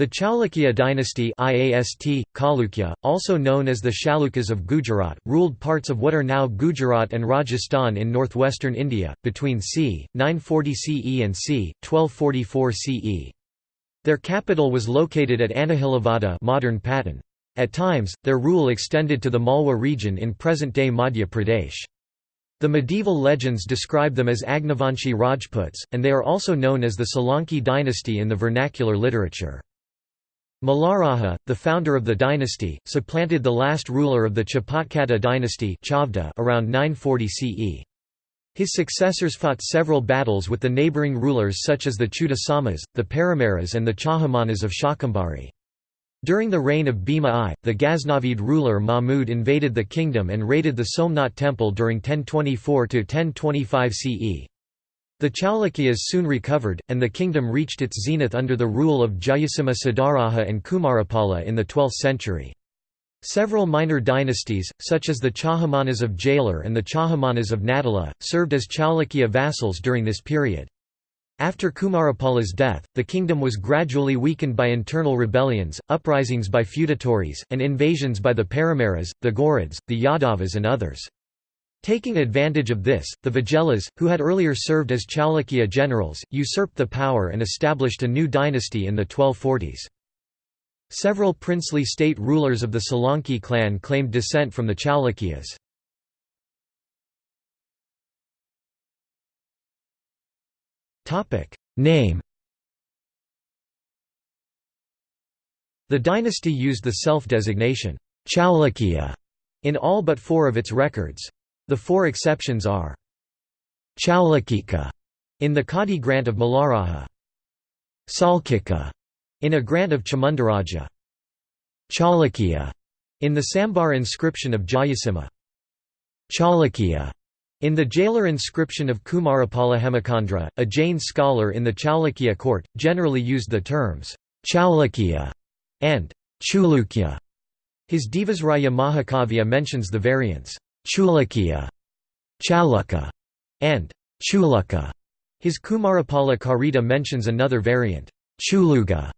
The Chalukya dynasty IAST, Chalukya, also known as the Chalukyas of Gujarat, ruled parts of what are now Gujarat and Rajasthan in northwestern India, between c. 940 CE and c. 1244 CE. Their capital was located at Anahilavada modern Patan. At times, their rule extended to the Malwa region in present-day Madhya Pradesh. The medieval legends describe them as Agnivanshi Rajputs, and they are also known as the Solanki dynasty in the vernacular literature. Malaraja, the founder of the dynasty, supplanted the last ruler of the Chapotkata dynasty around 940 CE. His successors fought several battles with the neighbouring rulers such as the Chudasamas, the Paramaras and the Chahamanas of Shakambhari. During the reign of Bhima I, the Ghaznavid ruler Mahmud invaded the kingdom and raided the Somnath temple during 1024–1025 CE. The Chalukyas soon recovered, and the kingdom reached its zenith under the rule of Jayasimha Siddharaja and Kumarapala in the 12th century. Several minor dynasties, such as the Chahamanas of Jalor and the Chahamanas of Nadala, served as Chalukya vassals during this period. After Kumarapala's death, the kingdom was gradually weakened by internal rebellions, uprisings by feudatories, and invasions by the Paramaras, the Ghurids, the Yadavas and others. Taking advantage of this, the Vaghelas, who had earlier served as Chalukya generals, usurped the power and established a new dynasty in the 1240s. Several princely state rulers of the Solanki clan claimed descent from the Chalukyas. Name The dynasty used the self-designation, Chalukya, in all but four of its records. The four exceptions are Chalukika in the Kadi grant of Malaraja, Salkika in a grant of Chamundaraja, Chalukya in the Sambar inscription of Jayasimha, Chalukya in the Jalor inscription of Kumarapala Hemachandra, a Jain scholar in the Chalukya court, generally used the terms Chalukya and Chulukya. His Devasraya Mahakavya mentions the variants Chulukya, Chaluka, and Chuluka. His Kumarapala Karita mentions another variant, Chuluga.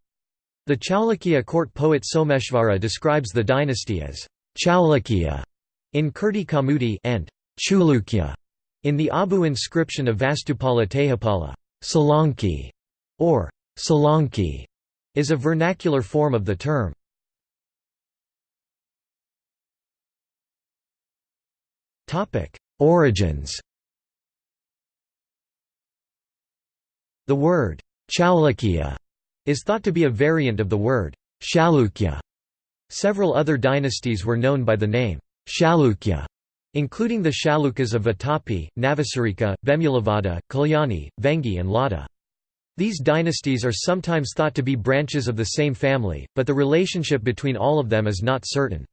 The Chalukya court poet Someshvara describes the dynasty as Chalukya in Kirti Kaumudi and Chulukya in the Abu inscription of Vastupala Tejapala. Solanki or Solanki is a vernacular form of the term. Origins The word Chalukya is thought to be a variant of the word Chalukya. Several other dynasties were known by the name Chalukya, including the Chalukyas of Vatapi, Navasarika, Vemulavada, Kalyani, Vengi and Lada. These dynasties are sometimes thought to be branches of the same family, but the relationship between all of them is not certain.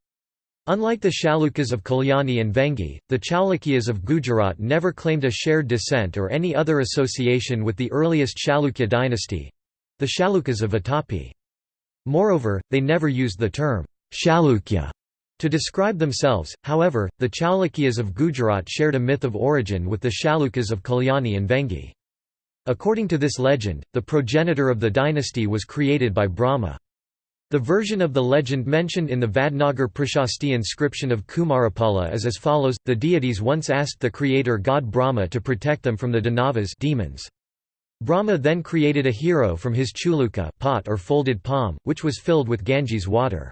Unlike the Chalukyas of Kalyani and Vengi, the Chalukyas of Gujarat never claimed a shared descent or any other association with the earliest Chalukya dynasty—the Chalukyas of Vatapi. Moreover, they never used the term Chalukya to describe themselves, however, the Chalukyas of Gujarat shared a myth of origin with the Chalukyas of Kalyani and Vengi. According to this legend, the progenitor of the dynasty was created by Brahma. The version of the legend mentioned in the Vadnagar Prashasti inscription of Kumarapala is as follows, the deities once asked the creator god Brahma to protect them from the Danavas demons. Brahma then created a hero from his chuluka pot or folded palm, which was filled with Ganges water.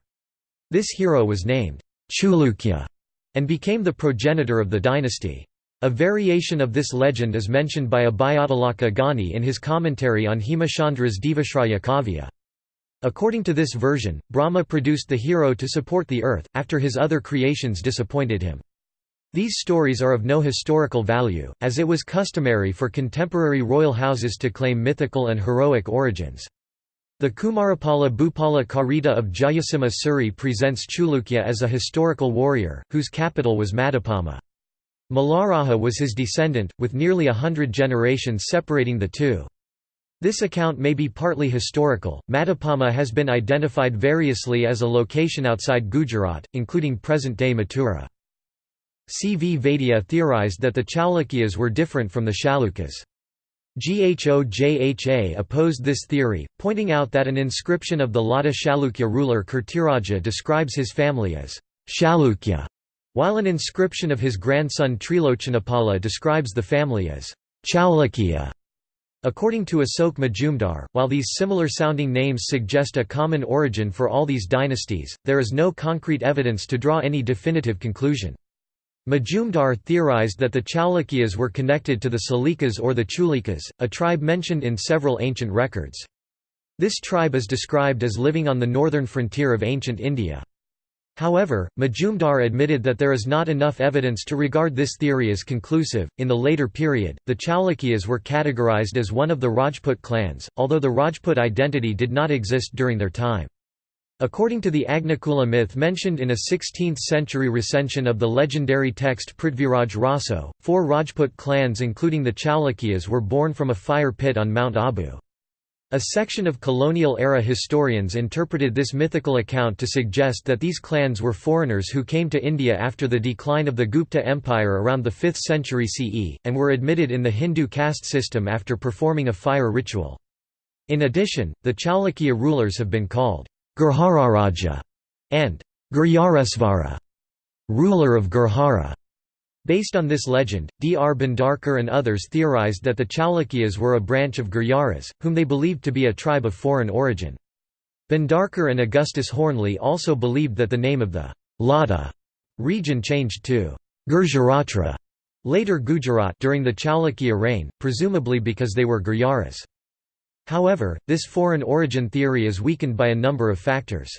This hero was named Chulukya and became the progenitor of the dynasty. A variation of this legend is mentioned by Abhayatilaka Gani in his commentary on Hemachandra's Devashraya Kavya. According to this version, Brahma produced the hero to support the earth, after his other creations disappointed him. These stories are of no historical value, as it was customary for contemporary royal houses to claim mythical and heroic origins. The Kumarapala Bhupala Karita of Jayasimha Suri presents Chulukya as a historical warrior, whose capital was Madapama. Malaraja was his descendant, with nearly a hundred generations separating the two. This account may be partly historical. Madapama has been identified variously as a location outside Gujarat, including present day Mathura. C. V. Vaidya theorized that the Chalukyas were different from the Chalukyas. Ghojha opposed this theory, pointing out that an inscription of the Lata Chalukya ruler Kirtiraja describes his family as Chalukya, while an inscription of his grandson Trilochanapala describes the family as Chalukya. According to Asok Majumdar, while these similar-sounding names suggest a common origin for all these dynasties, there is no concrete evidence to draw any definitive conclusion. Majumdar theorized that the Chalukyas were connected to the Salikas or the Chulikas, a tribe mentioned in several ancient records. This tribe is described as living on the northern frontier of ancient India. However, Majumdar admitted that there is not enough evidence to regard this theory as conclusive. In the later period, the Chalukyas were categorized as one of the Rajput clans, although the Rajput identity did not exist during their time. According to the Agnikula myth mentioned in a 16th-century recension of the legendary text Prithviraj Raso, four Rajput clans including the Chalukyas were born from a fire pit on Mount Abu. A section of colonial-era historians interpreted this mythical account to suggest that these clans were foreigners who came to India after the decline of the Gupta Empire around the 5th century CE, and were admitted in the Hindu caste system after performing a fire ritual. In addition, the Chalukya rulers have been called Gurjararaja, and Gurjaresvara, ruler of Gurjara. Based on this legend, D. R. Bhandarkar and others theorized that the Chalukyas were a branch of Gurjaras, whom they believed to be a tribe of foreign origin. Bhandarkar and Augustus Hoernle also believed that the name of the Lata region changed to Gurjaratra, later Gujarat during the Chalukya reign, presumably because they were Gurjaras. However, this foreign origin theory is weakened by a number of factors.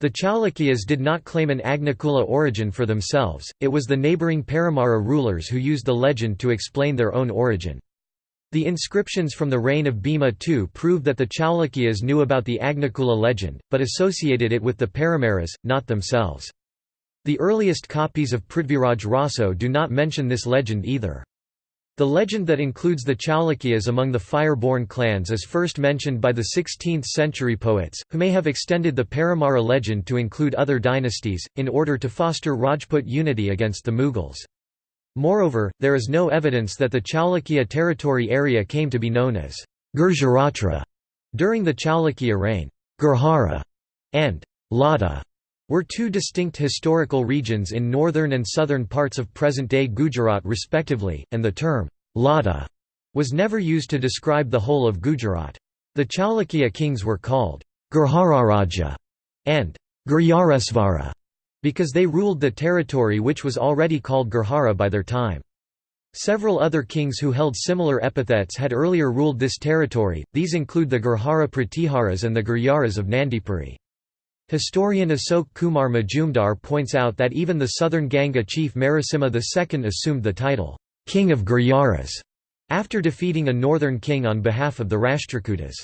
The Chalukyas did not claim an Agnikula origin for themselves, it was the neighbouring Paramara rulers who used the legend to explain their own origin. The inscriptions from the reign of Bhima II prove that the Chalukyas knew about the Agnikula legend, but associated it with the Paramaras, not themselves. The earliest copies of Prithviraj Raso do not mention this legend either. The legend that includes the Chalukyas among the fire-born clans is first mentioned by the 16th-century poets, who may have extended the Paramara legend to include other dynasties, in order to foster Rajput unity against the Mughals. Moreover, there is no evidence that the Chalukya territory area came to be known as Gurjaratra during the Chalukya reign. Gurjara and Lata were two distinct historical regions in northern and southern parts of present-day Gujarat respectively, and the term, Lata, was never used to describe the whole of Gujarat. The Chalukya kings were called Gurjararaja and Gurjaresvara because they ruled the territory which was already called Gurjara by their time. Several other kings who held similar epithets had earlier ruled this territory, these include the Gurjara Pratiharas and the Gurjaras of Nandipuri. Historian Asok Kumar Majumdar points out that even the southern Ganga chief Marasimha II assumed the title, King of Gurjaras, after defeating a northern king on behalf of the Rashtrakutas.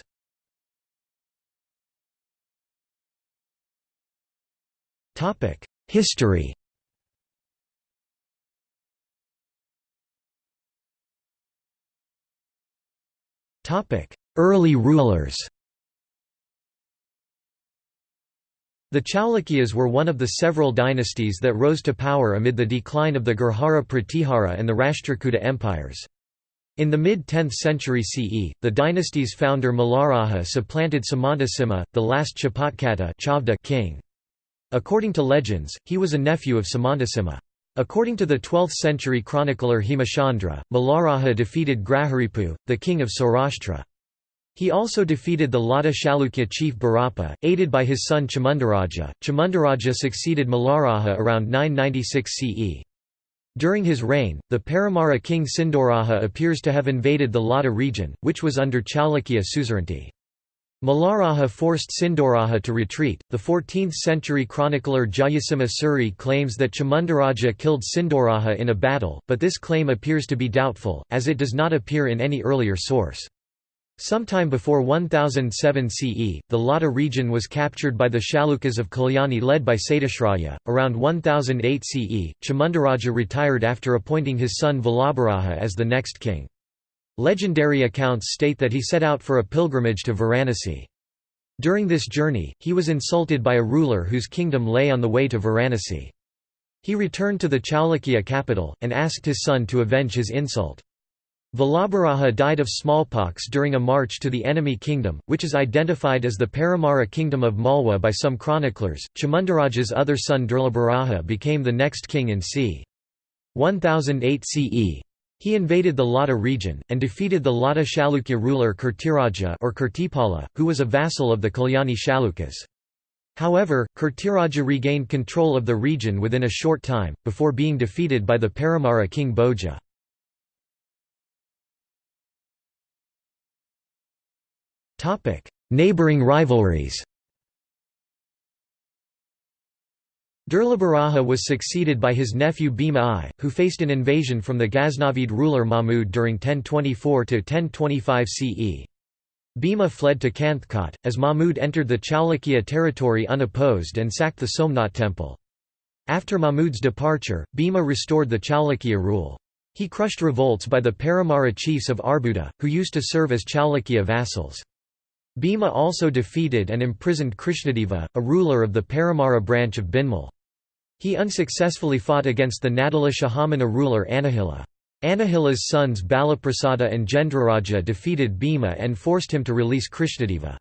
History Early rulers The Chalukyas were one of the several dynasties that rose to power amid the decline of the Gurjara Pratihara and the Rashtrakuta empires. In the mid-10th century CE, the dynasty's founder Malaraja supplanted Samantasimha, the last Chapotkata king. According to legends, he was a nephew of Samantasimha. According to the 12th century chronicler Hemachandra, Malaraja defeated Graharipu, the king of Saurashtra. He also defeated the Lata Chalukya chief Barappa, aided by his son Chamundaraja. Chamundaraja succeeded Malaraja around 996 CE. During his reign, the Paramara king Sindhuraja appears to have invaded the Lata region, which was under Chalukya suzerainty. Malaraja forced Sindhuraja to retreat. The 14th century chronicler Jayasimha Suri claims that Chamundaraja killed Sindhuraja in a battle, but this claim appears to be doubtful, as it does not appear in any earlier source. Sometime before 1007 CE, the Lata region was captured by the Chalukyas of Kalyani led by Satyashraya. Around 1008 CE, Chamundaraja retired after appointing his son Vallabharaja as the next king. Legendary accounts state that he set out for a pilgrimage to Varanasi. During this journey, he was insulted by a ruler whose kingdom lay on the way to Varanasi. He returned to the Chalukya capital, and asked his son to avenge his insult. Vallabharaja died of smallpox during a march to the enemy kingdom, which is identified as the Paramara kingdom of Malwa by some chroniclers. Chamundaraja's other son Durlabharaja became the next king in c. 1008 CE. He invaded the Lata region, and defeated the Lata Chalukya ruler Kirtiraja or Kirtipala, who was a vassal of the Kalyani Chalukyas. However, Kirtiraja regained control of the region within a short time, before being defeated by the Paramara king Bhoja. Neighboring rivalries Durlabharaja was succeeded by his nephew Bhima I, who faced an invasion from the Ghaznavid ruler Mahmud during 1024–1025 CE. Bhima fled to Kanthkot, as Mahmud entered the Chalukya territory unopposed and sacked the Somnath temple. After Mahmud's departure, Bhima restored the Chalukya rule. He crushed revolts by the Paramara chiefs of Arbuda, who used to serve as Chalukya vassals. Bhima also defeated and imprisoned Krishnadeva, a ruler of the Paramara branch of Bhinmal. He unsuccessfully fought against the Nadala Chahamana ruler Anahila. Anahila's sons Balaprasada and Jendraraja defeated Bhima and forced him to release Krishnadeva.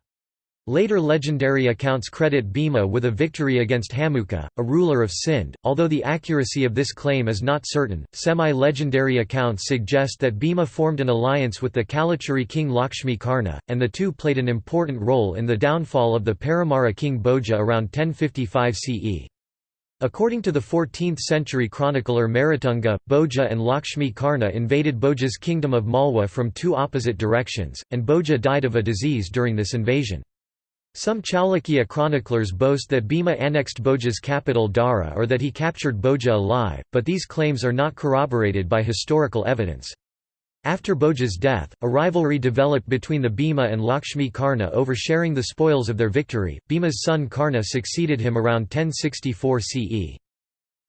Later legendary accounts credit Bhima with a victory against Hamuka, a ruler of Sind, although the accuracy of this claim is not certain. Semi legendary accounts suggest that Bhima formed an alliance with the Kalachuri king Lakshmi Karna, and the two played an important role in the downfall of the Paramara king Bhoja around 1055 CE. According to the 14th-century chronicler Merutunga, Bhoja and Lakshmi Karna invaded Bhoja's kingdom of Malwa from two opposite directions, and Bhoja died of a disease during this invasion. Some Chalukya chroniclers boast that Bhima annexed Bhoja's capital Dhara or that he captured Bhoja alive, but these claims are not corroborated by historical evidence. After Bhoja's death, a rivalry developed between the Bhima and Lakshmi Karna over sharing the spoils of their victory. Bhima's son Karna succeeded him around 1064 CE.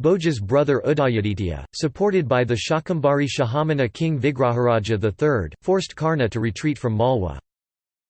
Bhoja's brother Udayaditya, supported by the Shakambhari Chahamana king Vigraharaja III, forced Karna to retreat from Malwa.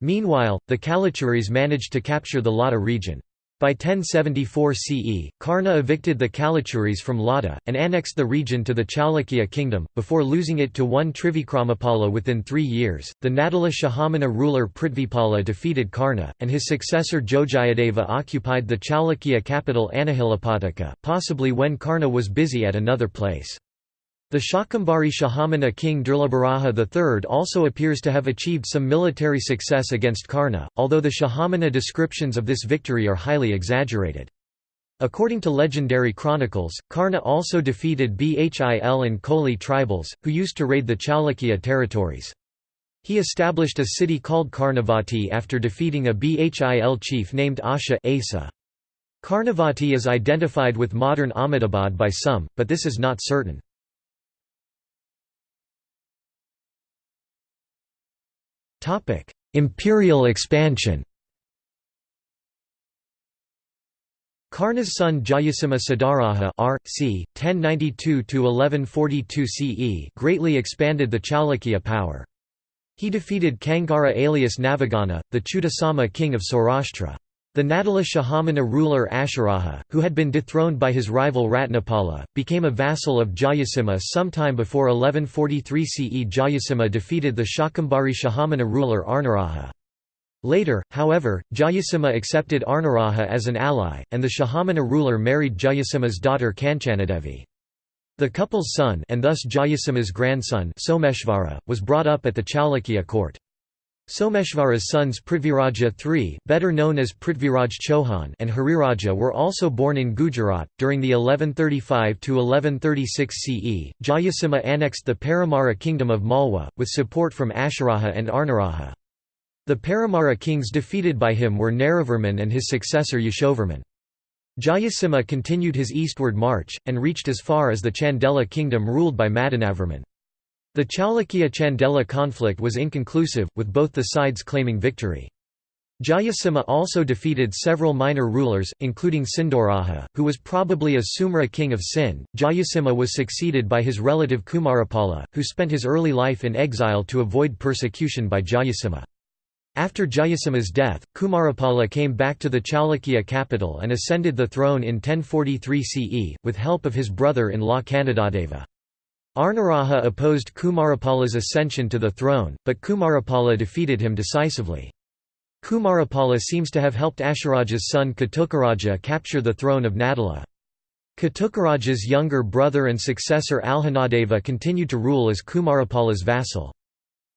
Meanwhile, the Kalachuris managed to capture the Lata region. By 1074 CE, Karna evicted the Kalachuris from Lata, and annexed the region to the Chalukya kingdom, before losing it to one Trivikramapala within three years. The Nadala Chahamana ruler Prithvipala defeated Karna, and his successor Jojayadeva occupied the Chalukya capital Anahilapataka, possibly when Karna was busy at another place. The Shakambhari Chahamana king Durlabharaja III also appears to have achieved some military success against Karna, although the Chahamana descriptions of this victory are highly exaggerated. According to legendary chronicles, Karna also defeated Bhil and Koli tribals, who used to raid the Chalukya territories. He established a city called Karnavati after defeating a Bhil chief named Asha Asa. Karnavati is identified with modern Ahmedabad by some, but this is not certain. Topic: Imperial expansion. Karna's son Jayasimha Siddharaja r. c. 1092–1142 CE greatly expanded the Chalukya power. He defeated Khengara alias Navaghana, the Chudasama king of Saurashtra. The Nadala Chahamana ruler Asharaja, who had been dethroned by his rival Ratnapala, became a vassal of Jayasimha sometime before 1143 CE. Jayasimha defeated the Shakambhari Chahamana ruler Arnaraja. Later, however, Jayasimha accepted Arnaraja as an ally, and the Chahamana ruler married Jayasimha's daughter Kanchanadevi. The couple's son and thus Jayasimha's grandson Someshvara, was brought up at the Chalukya court. Someshvara's sons Prithviraja III, better known as Prithviraj Chauhan and Hariraja were also born in Gujarat. During the 1135–1136 CE, Jayasimha annexed the Paramara kingdom of Malwa, with support from Asharaja and Arnaraja. The Paramara kings defeated by him were Naravarman and his successor Yashovarman. Jayasimha continued his eastward march, and reached as far as the Chandela kingdom ruled by Madanavarman. The Chalukya-Chandela conflict was inconclusive, with both the sides claiming victory. Jayasimha also defeated several minor rulers, including Sindhuraja, who was probably a Sumra king of Sind. Jayasimha was succeeded by his relative Kumarapala, who spent his early life in exile to avoid persecution by Jayasimha. After Jayasimha's death, Kumarapala came back to the Chalukya capital and ascended the throne in 1043 CE, with help of his brother-in-law Kanadadeva. Arnaraja opposed Kumarapala's ascension to the throne, but Kumarapala defeated him decisively. Kumarapala seems to have helped Asharaja's son Katukaraja capture the throne of Nadala. Katukaraja's younger brother and successor Alhanadeva continued to rule as Kumarapala's vassal.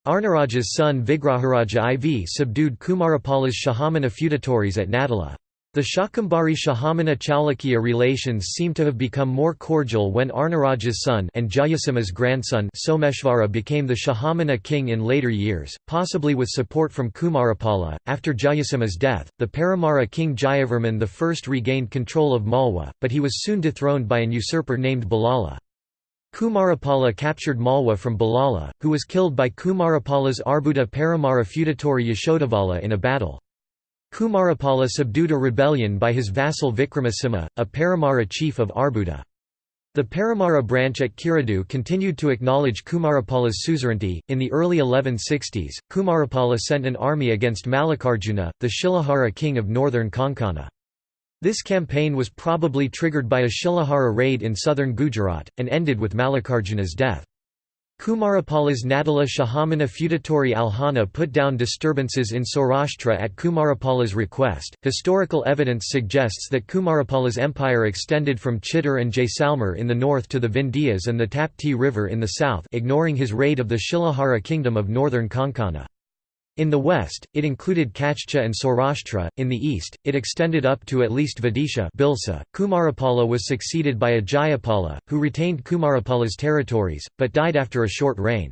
Arnaraja's son Vigraharaja IV subdued Kumarapala's Chahamana feudatories at Nadala. The Shakambhari Chahamana Chalukya relations seem to have become more cordial when Arnaraja's son and Jayasimha's grandson Someshvara became the Chahamana king in later years, possibly with support from Kumarapala. After Jayasimha's death, the Paramara king Jayavarman I regained control of Malwa, but he was soon dethroned by an usurper named Balala. Kumarapala captured Malwa from Balala, who was killed by Kumarapala's Arbuda Paramara feudatory Yashodhavala in a battle. Kumarapala subdued a rebellion by his vassal Vikramasimha, a Paramara chief of Arbuda. The Paramara branch at Kiradu continued to acknowledge Kumarapala's suzerainty. In the early 1160s, Kumarapala sent an army against Mallikarjuna, the Shilahara king of northern Konkana. This campaign was probably triggered by a Shilahara raid in southern Gujarat, and ended with Mallikarjuna's death. Kumarapala's Nadala Chahamana feudatory Alhana put down disturbances in Saurashtra at Kumarapala's request. Historical evidence suggests that Kumarapala's empire extended from Chittor and Jaisalmer in the north to the Vindhyas and the Tapti River in the south, ignoring his raid of the Shilahara kingdom of northern Konkana. In the west, it included Kachcha and Saurashtra, in the east, it extended up to at least Vidisha Bilsa. Kumarapala was succeeded by Ajayapala, who retained Kumarapala's territories, but died after a short reign.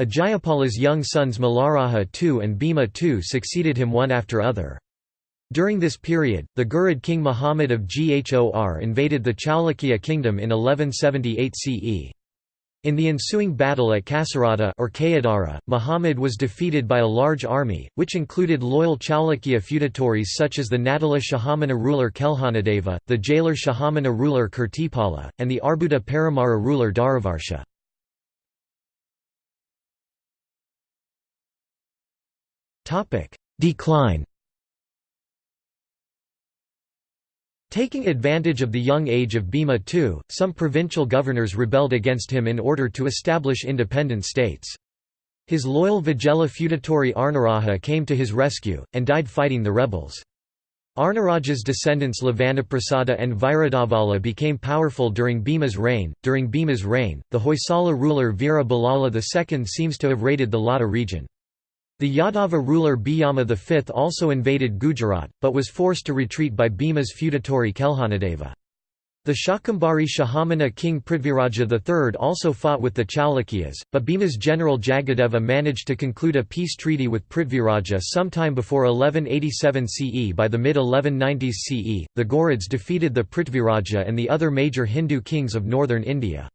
Ajayapala's young sons Malaraja II and Bhima II succeeded him one after other. During this period, the Ghurid king Muhammad of Ghor invaded the Chalukya kingdom in 1178 CE. In the ensuing battle at Kasarata or Kayadara, Muhammad was defeated by a large army, which included loyal Chalukya feudatories such as the Nadala Chahamana ruler Kelhanadeva, the Jalor Chahamana ruler Kirtipala, and the Arbuda Paramara ruler Dharavarsha. Decline Taking advantage of the young age of Bhima II, some provincial governors rebelled against him in order to establish independent states. His loyal Vaghela feudatory Arnaraja came to his rescue, and died fighting the rebels. Arnaraja's descendants Lavanaprasada and Viradavala became powerful during Bhima's reign. During Bhima's reign, the Hoysala ruler Veera II seems to have raided the Lata region. The Yadava ruler Biyama V also invaded Gujarat, but was forced to retreat by Bhima's feudatory Kelhanadeva. The Shakambhari Chahamana king Prithviraja III also fought with the Chalukyas, but Bhima's general Jagadeva managed to conclude a peace treaty with Prithviraja sometime before 1187 CE. By the mid-1190s CE, the Ghurids defeated the Prithviraja and the other major Hindu kings of northern India.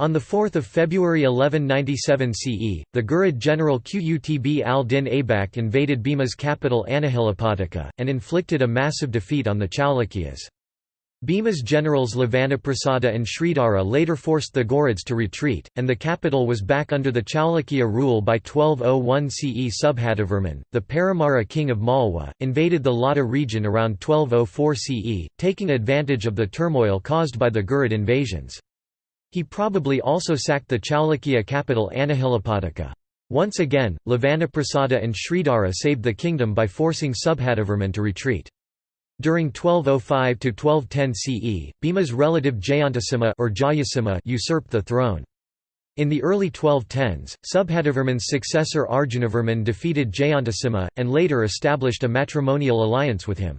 On 4 February 1197 CE, the Ghurid general Qutb al-Din Aibak invaded Bhima's capital Anahilapataka, and inflicted a massive defeat on the Chalukyas. Bhima's generals Lavanaprasada and Sridhara later forced the Ghurids to retreat, and the capital was back under the Chalukya rule by 1201 CE. Subhatavarman, the Paramara king of Malwa, invaded the Lata region around 1204 CE, taking advantage of the turmoil caused by the Ghurid invasions. He probably also sacked the Chalukya capital Anahilapataka. Once again, Lavanaprasada and Sridhara saved the kingdom by forcing Subhatavarman to retreat. During 1205–1210 CE, Bhima's relative Jayantasimha or Jayasimha usurped the throne. In the early 1210s, Subhatavarman's successor Arjunavarman defeated Jayantasimha, and later established a matrimonial alliance with him.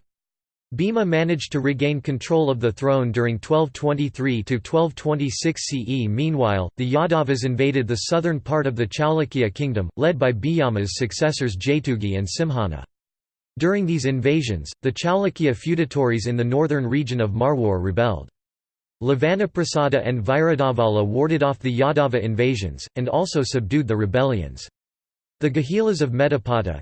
Bhima managed to regain control of the throne during 1223–1226 CE Meanwhile, the Yadavas invaded the southern part of the Chalukya kingdom, led by Biyama's successors Jaytugi and Simhana. During these invasions, the Chalukya feudatories in the northern region of Marwar rebelled. Lavanaprasada and Viradavala warded off the Yadava invasions, and also subdued the rebellions. The Guhilas of Medapata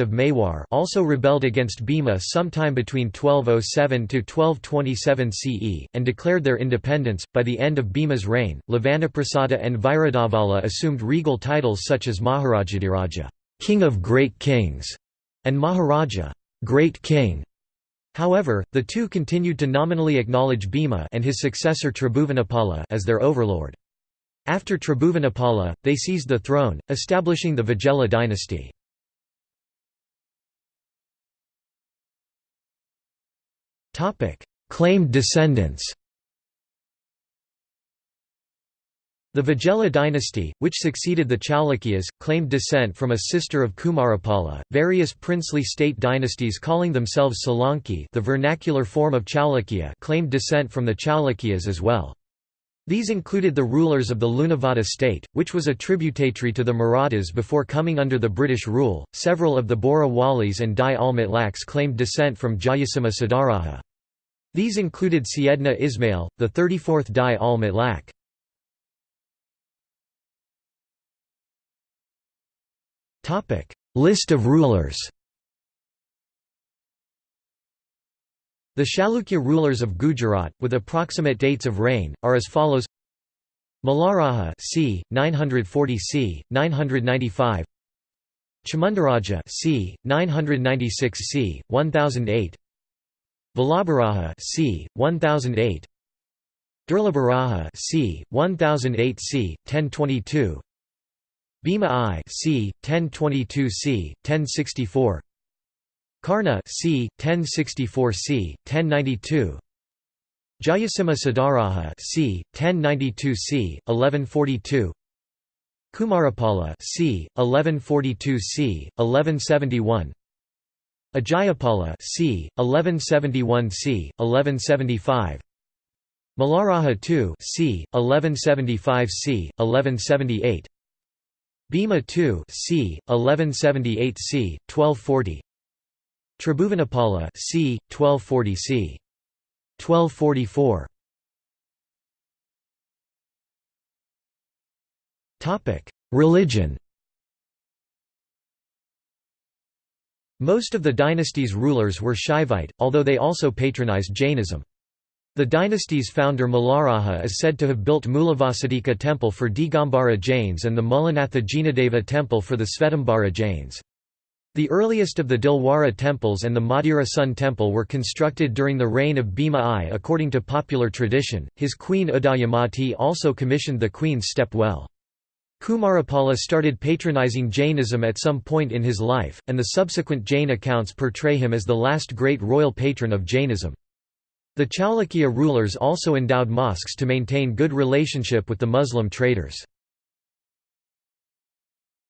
of Mewar also rebelled against Bhima sometime between 1207 to 1227 CE, and declared their independence. By the end of Bhima's reign, Lavanaprasada and Viradavala assumed regal titles such as Maharajadiraja, King of Great Kings, and Maharaja, Great King. However, the two continued to nominally acknowledge Bhima and his successor Tribhuvanapala as their overlord. After Tribhuvanapala, they seized the throne, establishing the Vijayala dynasty. Claimed descendants The Vijayala dynasty, which succeeded the Chalukyas, claimed descent from a sister of Kumarapala. Various princely state dynasties calling themselves Solanki, the vernacular form of Chalukya, claimed descent from the Chalukyas as well. These included the rulers of the Lunavada state, which was a tributary to the Marathas before coming under the British rule. Several of the Bohra Walis and Dai al claimed descent from Jayasimha Siddharaja. These included Siedna Ismail, the 34th Dai al Mutlaq. List of rulers. The Chalukya rulers of Gujarat, with approximate dates of reign, are as follows: Malaraja c. 940 c. 995. Chamundaraja c. 996 c. 1008. Vallabharaja c. 1008. Durlabharaja c. 1008 c. 1022. Bhima I c. 1022 c. 1064 Karna c. 1064 c. 1092 Jayasimha Siddharaja c. 1092 c. 1142 Kumarapala c. 1142 c. 1171 Ajayapala c. 1171 c. 1175 Malaraja II c. 1175 c. 1178 Bhima II c. 1178 c. 1240 Tribhuvanapala c. 1240 c. 1244 Topic: Religion Most of the dynasty's rulers were Shaivite, although they also patronized Jainism. The dynasty's founder Malaraja is said to have built Mulavasadika temple for Digambara Jains and the Mulanatha Jinadeva temple for the Svetambara Jains. The earliest of the Dilwara temples and the Modhera Sun temple were constructed during the reign of Bhima I. According to popular tradition, his queen Udayamati also commissioned the queen's step well. Kumarapala started patronizing Jainism at some point in his life, and the subsequent Jain accounts portray him as the last great royal patron of Jainism. The Chalukya rulers also endowed mosques to maintain good relationship with the Muslim traders.